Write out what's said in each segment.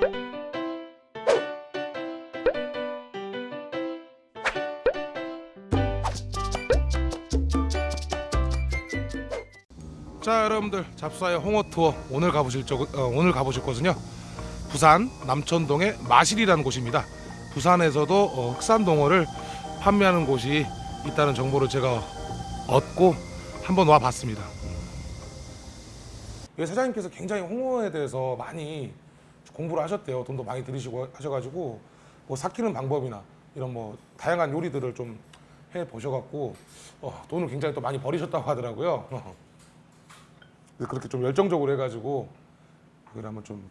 자 여러분들 잡사의 홍어 투어 오늘 가보실 적 어, 오늘 가보실 곳은요 부산 남천동의 마실이라는 곳입니다. 부산에서도 어, 흑산 동어를 판매하는 곳이 있다는 정보를 제가 얻고 한번 와봤습니다. 여기 사장님께서 굉장히 홍어에 대해서 많이 공부를 하셨대요. 돈도 많이 들이시고 하셔가지고 뭐 삭히는 방법이나 이런 뭐 다양한 요리들을 좀 해 보셔갖고 어, 돈을 굉장히 또 많이 버리셨다고 하더라고요. 그렇게 좀 열정적으로 해가지고 그걸 한번 좀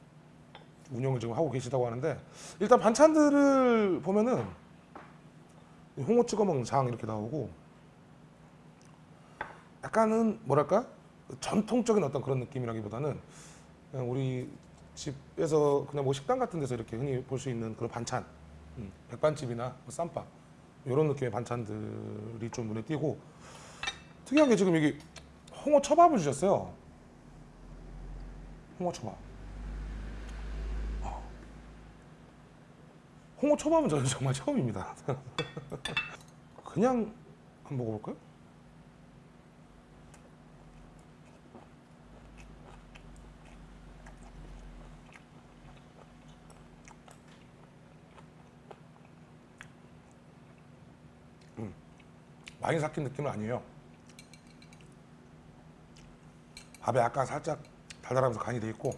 운영을 지금 하고 계시다고 하는데 일단 반찬들을 보면은 홍어 찍어 먹는 장 이렇게 나오고 약간은 뭐랄까 전통적인 어떤 그런 느낌이라기보다는 우리 집에서 그냥 뭐 식당 같은 데서 이렇게 흔히 볼 수 있는 그런 반찬 음, 백반집이나 뭐 쌈밥 이런 느낌의 반찬들이 좀 눈에 띄고 특이한 게 지금 여기 홍어 초밥을 주셨어요. 홍어 초밥. 어. 홍어 초밥은 저는 정말 처음입니다. 그냥 한번 먹어볼까요? 많이 삭힌 느낌은 아니에요. 밥에 약간 살짝 달달하면서 간이 돼 있고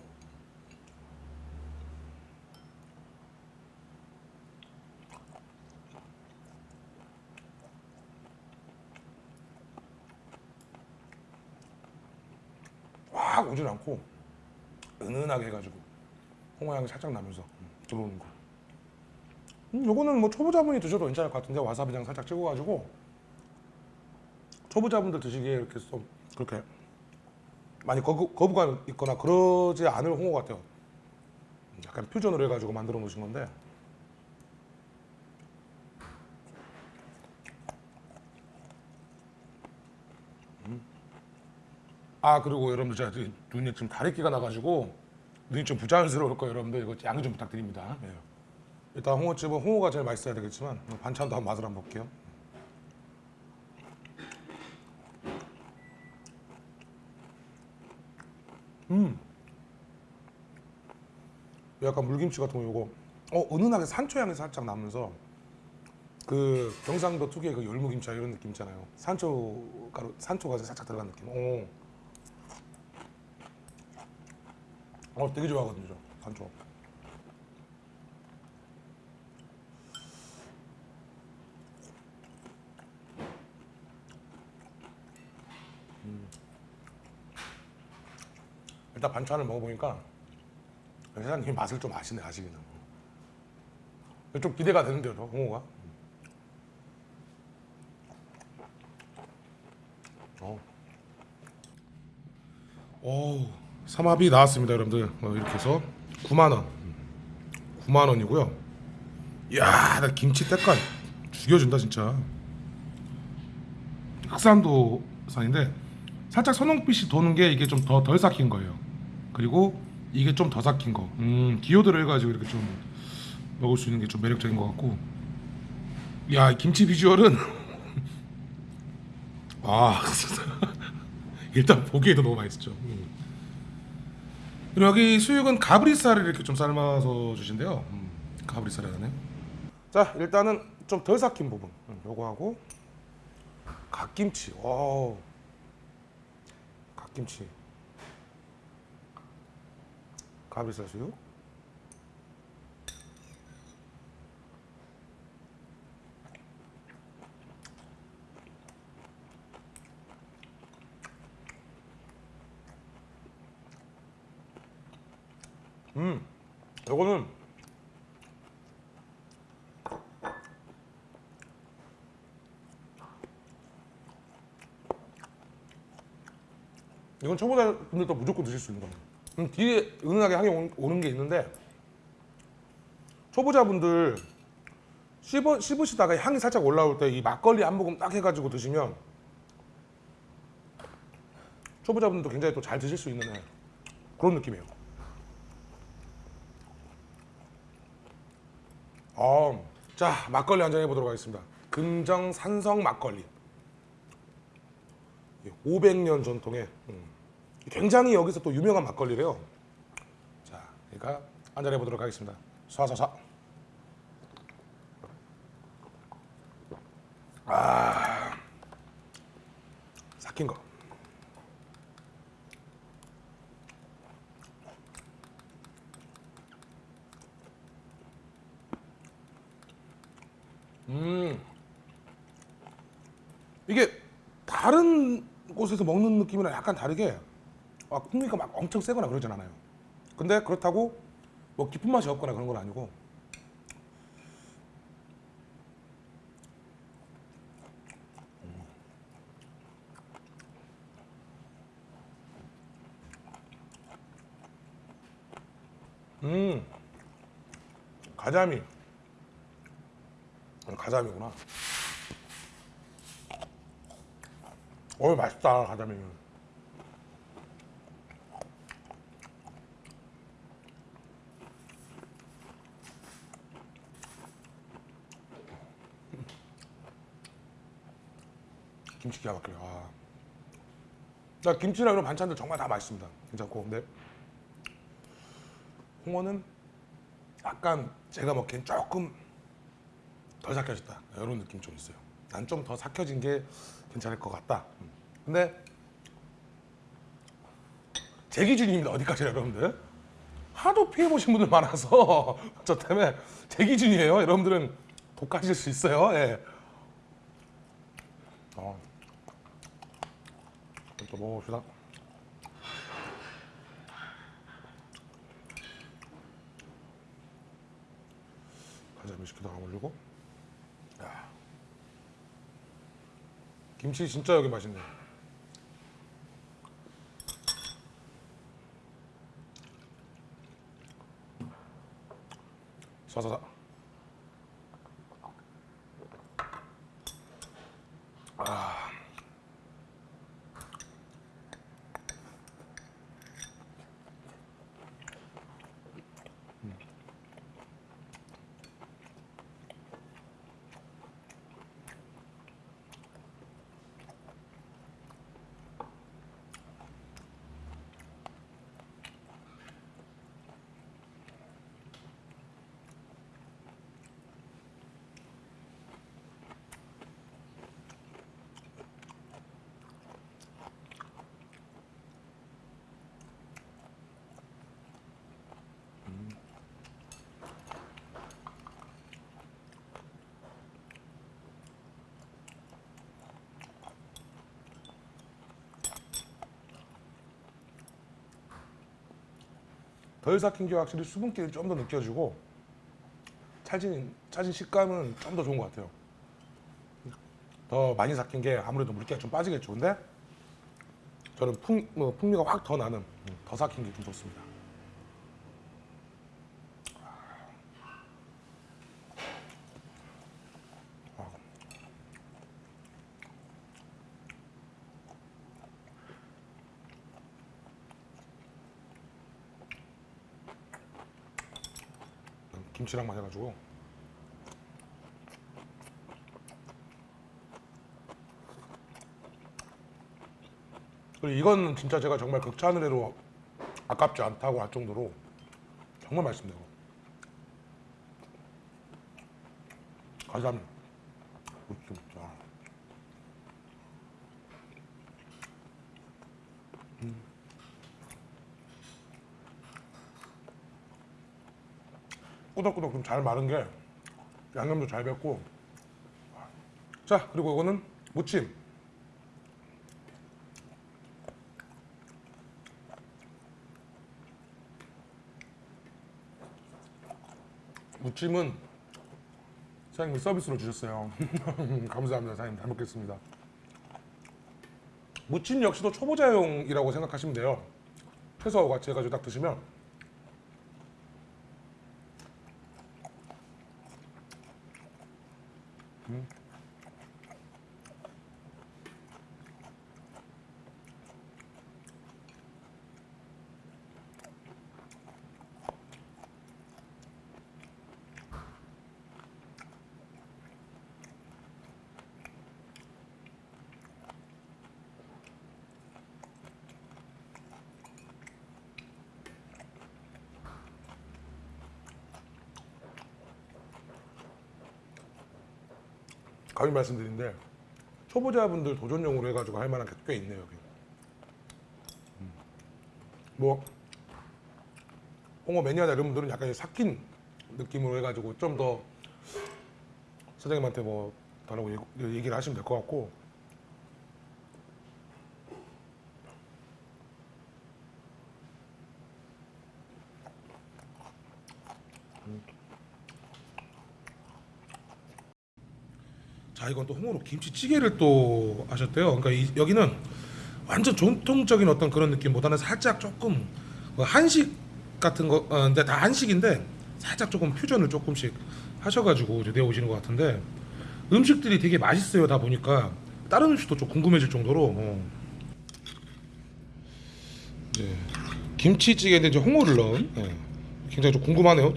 확 오진 않고 은은하게 해가지고 홍어 향이 살짝 나면서 음, 들어오는 거. 음, 요거는 뭐 초보자분이 드셔도 괜찮을 것 같은데 와사비장 살짝 찍어가지고 초보자분들 드시기에 이렇게 좀 그렇게 많이 거부, 거부감 있거나 그러지 않을 홍어 같아요. 약간 퓨전으로 해가지고 만들어 놓으신 건데. 음. 아 그리고 여러분들 제가 눈이 지금 다래끼가 나가지고 눈이 좀 부자연스러울 거예요 여러분들 이거 양해 좀 부탁드립니다. 예. 일단 홍어집은 홍어가 제일 맛있어야 되겠지만 반찬도 한번 맛을 한번 볼게요. 음. 약간 물김치 같은 거 요거 어 은은하게 산초 향이 살짝 나면서 그 경상도 특유의 그 열무김치 이런 느낌 있잖아요. 산초 가루 산초가 살짝 들어간 느낌. 오. 어 되게 좋아하거든요, 저 산초. 일단 반찬을 먹어보니까 회장님이 맛을 좀 아시네 아시기는 좀 기대가 되는데요 저 홍어가? 어. 오, 삼합이 나왔습니다 여러분들. 어, 이렇게 해서 9만원. 9만원이고요. 이야 나 김치 때깔 죽여준다 진짜. 흑산도 산인데 살짝 선홍빛이 도는 게 이게 좀 더 덜 삭힌 거예요. 그리고 이게 좀 더 삭힌 거. 음, 기호들을 해가지고 이렇게 좀 먹을 수 있는 게 좀 매력적인 것 같고. 야, 이 김치 비주얼은 아. 일단 보기에도 너무 맛있죠. 음. 그리고 여기 수육은 가브리살을 이렇게 좀 삶아서 주신대요. 음, 가브리살에 하네. 자, 일단은 좀 덜 삭힌 부분. 음, 요거 하고 갓김치. 와. 갓김치 가브리살 수육 음 요거는 이건 초보자 분들도 무조건 드실 수 있는 거예요. 음, 뒤에 은은하게 향이 오- 오는 게 있는데 초보자분들 씹어, 씹으시다가 향이 살짝 올라올 때 이 막걸리 한 모금 딱 해가지고 드시면 초보자분들도 굉장히 또 잘 드실 수 있는 그런 느낌이에요. 어, 자 막걸리 한 잔 해보도록 하겠습니다. 금정 산성 막걸리. 500년 전통의 음, 굉장히 여기서 또 유명한 막걸리래요. 자, 그러니까 한잔 해보도록 하겠습니다. 쏴쏴쏴. 아, 삭힌 거. 음, 이게 다른 곳에서 먹는 느낌이랑 약간 다르게 아, 풍미가 막 엄청 세거나 그러진 않아요. 근데 그렇다고 뭐 깊은 맛이 없거나 그런 건 아니고. 음. 가자미. 음, 가자미구나. 어 맛있다 가자미 김치 기가 막혀요 아. 나 김치랑 이런 반찬들 정말 다 맛있습니다. 괜찮고. 근데 홍어는 약간 제가 먹기엔 조금 덜 삭혀졌다. 이런 느낌 좀 있어요. 난 좀 더 삭혀진 게 괜찮을 것 같다. 음. 근데 제 기준입니다. 어디까지 여러분들? 하도 피해 보신 분들 많아서 저 때문에 제 기준이에요. 여러분들은 독하실 수 있어요. 예. 어. 또 먹어봅시다. 가자미 시키다가 올리고. 야. 김치 진짜 여기 맛있네. 쏴쏴쏴 덜 삭힌 게 확실히 수분기를 좀 더 느껴지고 차진 차진 식감은 좀 더 좋은 것 같아요. 더 많이 삭힌 게 아무래도 물기가 좀 빠지겠죠. 근데 저는 풍, 뭐 풍미가 확 더 나는 음, 더 삭힌 게 좀 좋습니다. 김치랑만 해가지고. 그리고 이건 진짜 제가 정말 극찬으로 아깝지 않다고 할 정도로 정말 맛있네요 무침 아. 꾸덕꾸덕 좀 잘 마른 게 양념도 잘 뱄고. 자 그리고 이거는 무침. 무침은 사장님이 서비스로 주셨어요. 감사합니다. 사장님 잘 먹겠습니다. 무침 역시도 초보자용이라고 생각하시면 돼요. 해서 해가지고 딱 드시면 감히 말씀드린데 초보자분들 도전용으로 해가지고 할 만한 게 꽤 있네요 여기. 음. 뭐 홍어 매니아나 이런 분들은 약간 삭힌 느낌으로 해가지고 좀 더 사장님한테 뭐 달라고 얘기- 얘기를 하시면 될 것 같고 자 이건 또 홍어로 김치찌개를 또 하셨대요. 그러니까 이- 여기는 완전 전통적인 어떤 그런 느낌보다는 살짝 조금 뭐 한식 같은 거, 어, 근데 다 한식인데 살짝 조금 퓨전을 조금씩 하셔가지고 내오시는 것 같은데 음식들이 되게 맛있어요. 다 보니까 다른 음식도 좀 궁금해질 정도로. 어. 이제 김치찌개인데 이제 홍어를 넣은 예. 굉장히 좀 궁금하네요.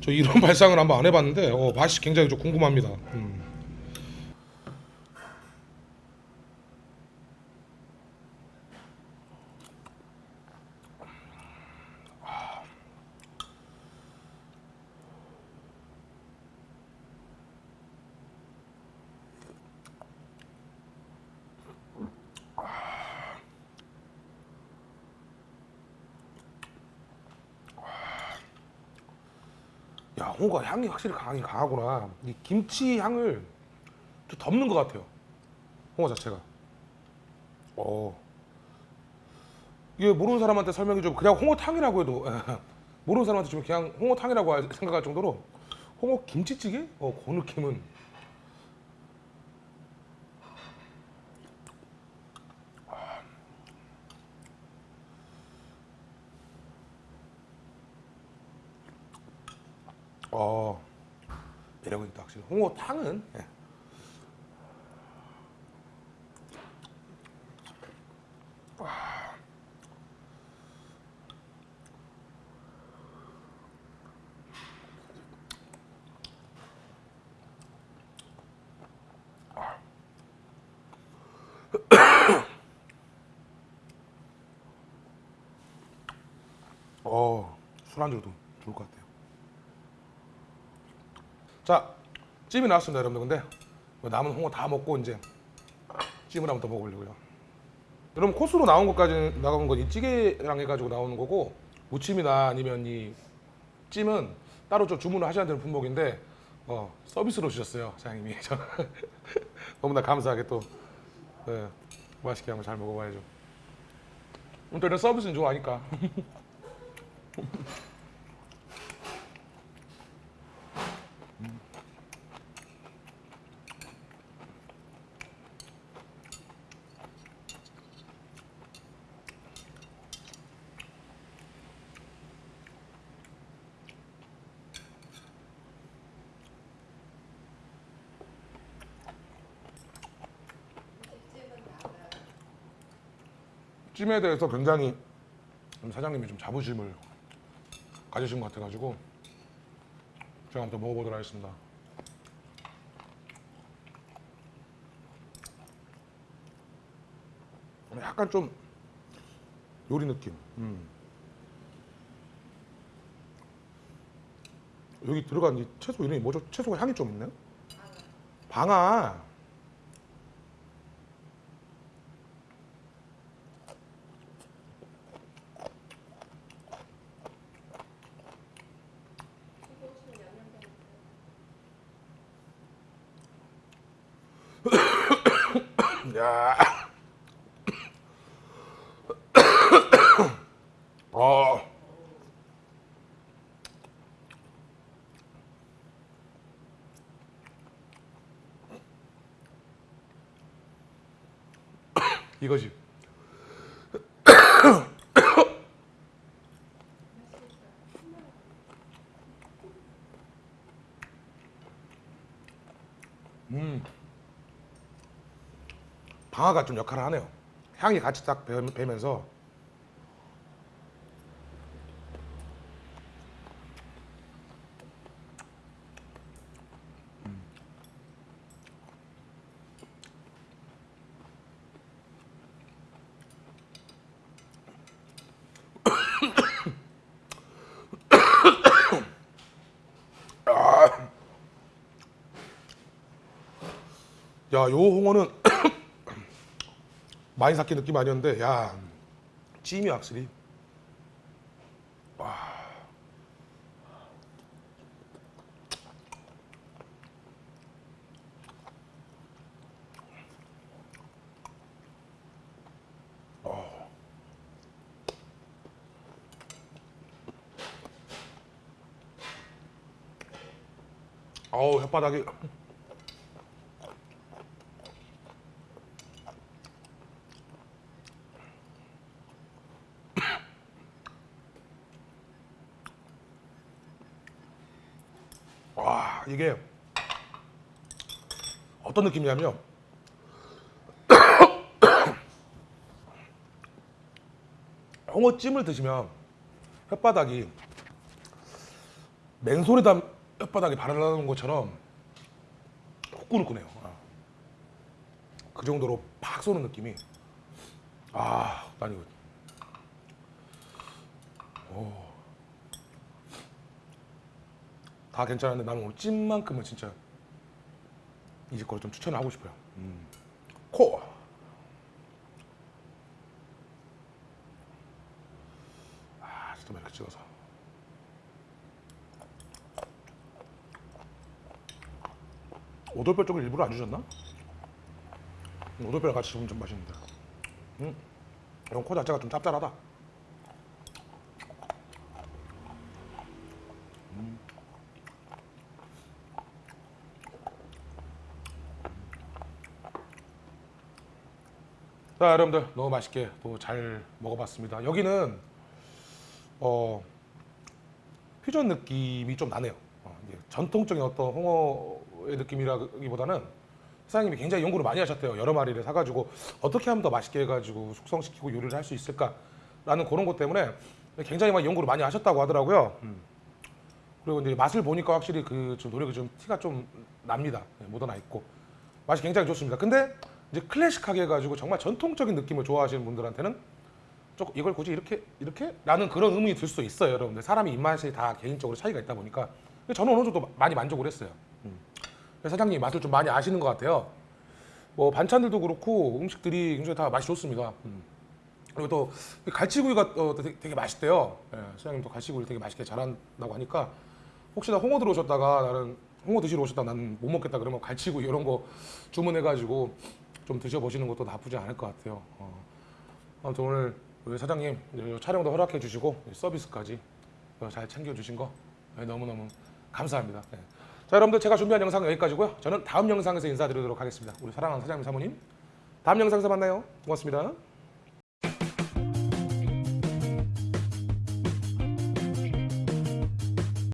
저 이런 발상을 한번 안 해봤는데 어, 맛이 굉장히 좀 궁금합니다. 음. 야 홍어가 향이 확실히 강하긴 강하구나. 이 김치 향을 좀 덮는 것 같아요. 홍어 자체가. 어. 이게 모르는 사람한테 설명이 좀 그냥 홍어탕이라고 해도 모르는 사람한테 좀 그냥 홍어탕이라고 할- 생각할 정도로 홍어 김치찌개? 어 그 느낌은 어. 매력은 있다 확실히. 홍어탕은 예. 어 술안주로도 좋을 것 같아요 자 찜이 나왔습니다 여러분들. 근데 뭐 남은 홍어 다 먹고 이제 찜을 한번 더 먹으려고요. 여러분 코스로 나온 것까지 나온 건 이 찌개랑 해가지고 나오는 거고 무침이나 아니면 이 찜은 따로 좀 주문을 하셔야 되는 품목인데 어, 서비스로 주셨어요 사장님이. 저 너무나 감사하게 또 네, 맛있게 한번 잘 먹어봐야죠. 또 이런 서비스는 좋아하니까 찜에 대해서 굉장히 좀 사장님이 좀 자부심을 가지신 것 같아가지고 제가 한번 더 먹어보도록 하겠습니다. 약간 좀 요리 느낌. 음. 여기 들어간 이 채소 이름이 뭐죠? 채소가 향이 좀 있나요? 방아. 야. 어. 이거지. 음. 방아가 좀 역할을 하네요. 향이 같이 딱 배- 배면서 야, 요 홍어는 많이 삭힌 느낌 아니었는데, 야, 찜이 확실히. 어우 혓바닥이 와 이게 어떤 느낌이냐면 홍어찜을 드시면 혓바닥이 맨손에다 혓바닥에 바르는 것처럼 후끈후끈해요. 아. 그 정도로 팍 쏘는 느낌이 아, 난 이거 오. 다 괜찮은데 나는 오늘 찜만큼은 진짜 이 집 거를 좀 추천을 하고 싶어요. 음. 코. 아, 진짜 이렇게 찍어서. 오돌뼈 쪽을 일부러 안 주셨나? 오돌뼈랑 같이 주면 좀 맛있는데. 음, 이런 코 자체가 좀 짭짤하다. 자, 여러분들 너무 맛있게 또 잘 먹어봤습니다. 여기는 어 퓨전 느낌이 좀 나네요. 어, 전통적인 어떤 홍어의 느낌이라기보다는 사장님이 굉장히 연구를 많이 하셨대요. 여러 마리를 사가지고 어떻게 하면 더 맛있게 해가지고 숙성시키고 요리를 할 수 있을까 라는 그런 것 때문에 굉장히 많이 연구를 많이 하셨다고 하더라고요. 음. 그리고 이제 맛을 보니까 확실히 그 좀 노력이 좀 티가 좀 납니다. 네, 묻어나 있고 맛이 굉장히 좋습니다. 근데 이제 클래식하게 해가지고 정말 전통적인 느낌을 좋아하시는 분들한테는 조금 이걸 굳이 이렇게 이렇게 라는 그런 의문이 들 수도 있어요, 여러분들. 사람이 입맛이 다 개인적으로 차이가 있다 보니까 저는 어느 정도 많이 만족을 했어요. 음. 사장님 맛을 좀 많이 아시는 것 같아요. 뭐 반찬들도 그렇고 음식들이 굉장히 다 맛이 좋습니다. 음. 그리고 또 갈치구이가 어, 되게, 되게 맛있대요. 예, 사장님도 갈치구이를 되게 맛있게 잘한다고 하니까 혹시나 홍어 들어오셨다가 나는 홍어 드시러 오셨다 나는 못 먹겠다 그러면 갈치구이 이런 거 주문해가지고 좀 드셔보시는 것도 나쁘지 않을 것 같아요. 어. 아무튼 오늘 우리 사장님 촬영도 허락해 주시고 서비스까지 잘 챙겨 주신 거 네, 너무너무 감사합니다. 네. 자 여러분들 제가 준비한 영상 은 여기까지고요. 저는 다음 영상에서 인사드리도록 하겠습니다. 우리 사랑하는 사장님 사모님 다음 영상에서 만나요. 고맙습니다.